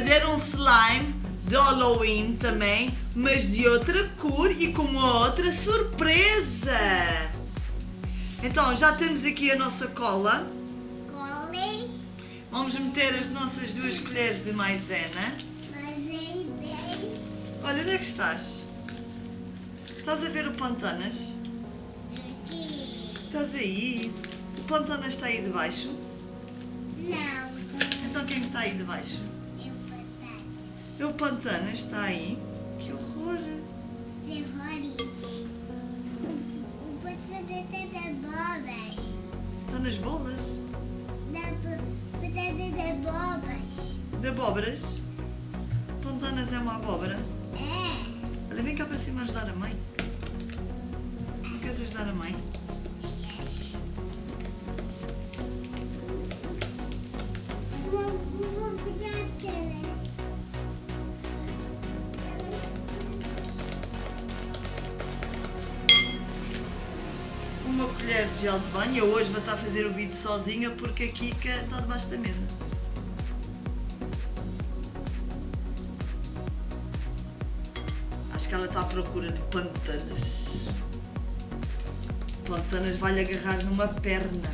fazer um slime de Halloween também, mas de outra cor e com uma outra surpresa. Então, já temos aqui a nossa cola. Cole, Vamos meter as nossas duas colheres de maisena. vem Olha, onde é que estás? Estás a ver o Pantanas? aqui. Estás aí? O Pantanas está aí debaixo? Não, Então quem é está aí debaixo? O Pantanas está aí? Que horror! Terrores. O batata tá da bobas. Está nas bolas? Bo- batata da bobas. De abóboras? Pantanas é uma abóbora? É. Olha, vem cá para cima ajudar a mãe. Não queres ajudar a mãe? Uma colher de gel de banho. Eu hoje vou estar a fazer o vídeo sozinha porque a Kika está debaixo da mesa. Acho que ela está à procura de pantanas. Pantanas vai-lhe agarrar numa perna.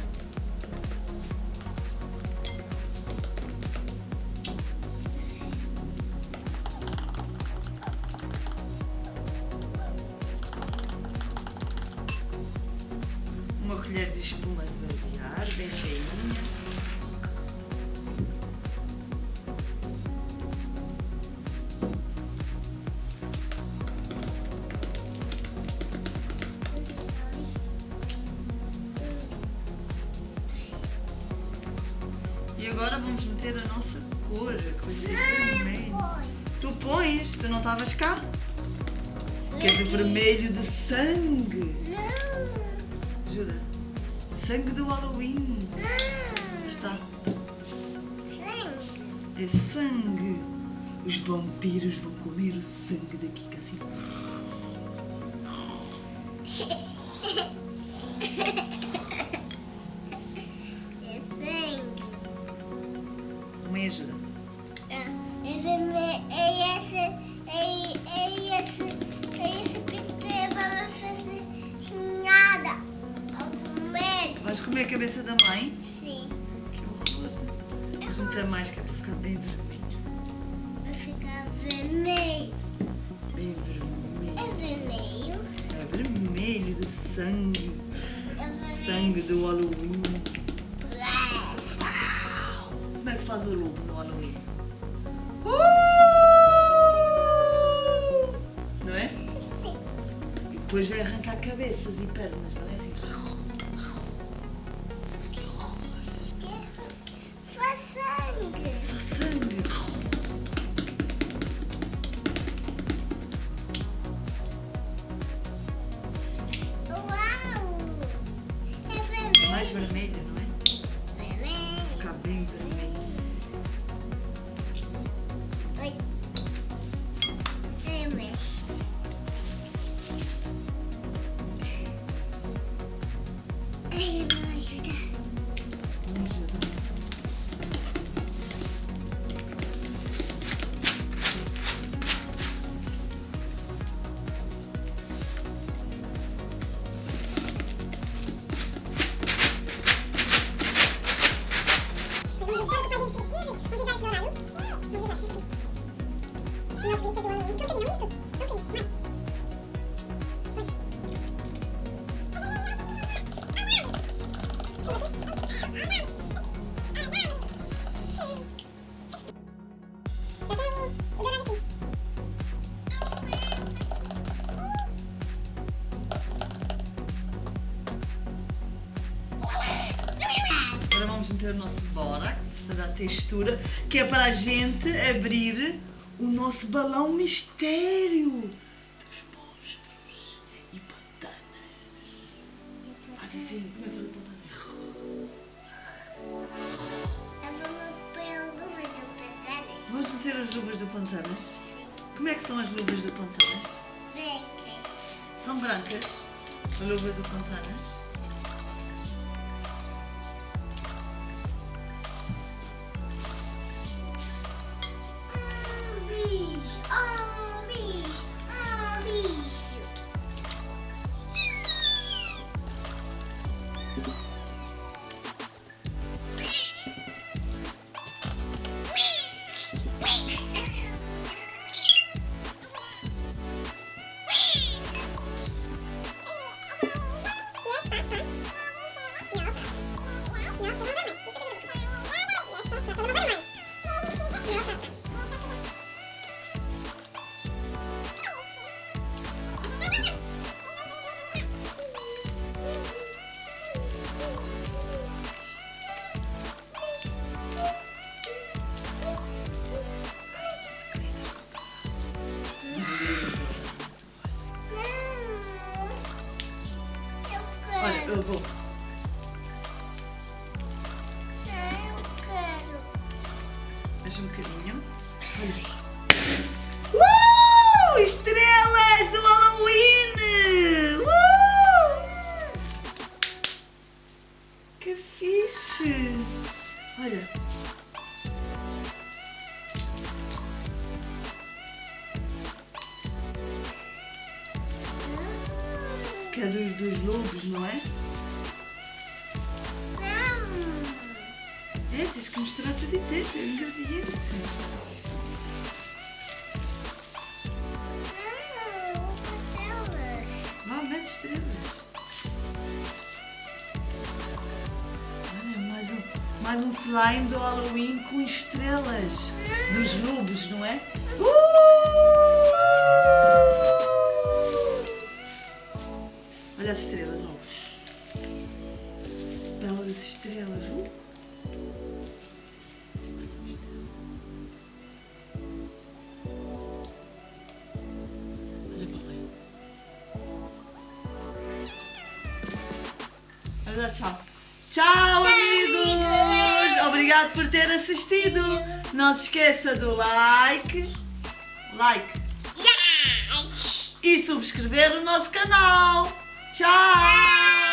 Colher de espuma de barbear, bem cheinha. E agora vamos meter a nossa cor, que vai ser vermelho. Tu pões, tu não estavas cá? Que é de vermelho de sangue. Não. Ajuda. Sangue do Halloween. Não. Está. Sim. É sangue. Os vampiros vão comer o sangue da Kika assim. Comer a cabeça da mãe? Sim. Que horror. Vamos meter mais que é para ficar bem vermelho. Vai ficar vermelho. Bem vermelho. É vermelho. É vermelho de sangue. É vermelho. Sangue do Halloween. Uau. Como é que faz o lobo no Halloween? Não é? E depois vai arrancar cabeças e pernas, não é assim? Vamos meter o nosso bórax para dar textura, que é para a gente abrir o nosso balão mistério dos monstros e pantanas. Faz assim, como é que faz a pantana? Vamos meter as luvas do pantanas. Como é que são as luvas do pantanas? São brancas, as luvas do pantanas. Eu vou. Mais um bocadinho. Uh! Estrelas do Halloween! Uh! Que fixe! Olha. Que é dos, dos lobos, não é? Tens que mostrar tudo inteiro, é o ingrediente. Vá, mete estrelas. Olha, mais um, mais um slime do Halloween com estrelas. Dos lobos, não é? Uh! Olha as estrelas, ovos. Belas estrelas. Uh! Dá tchau. Tchau, amigos! Obrigado por ter assistido. Não se esqueça do like, like e subscrever o nosso canal. Tchau!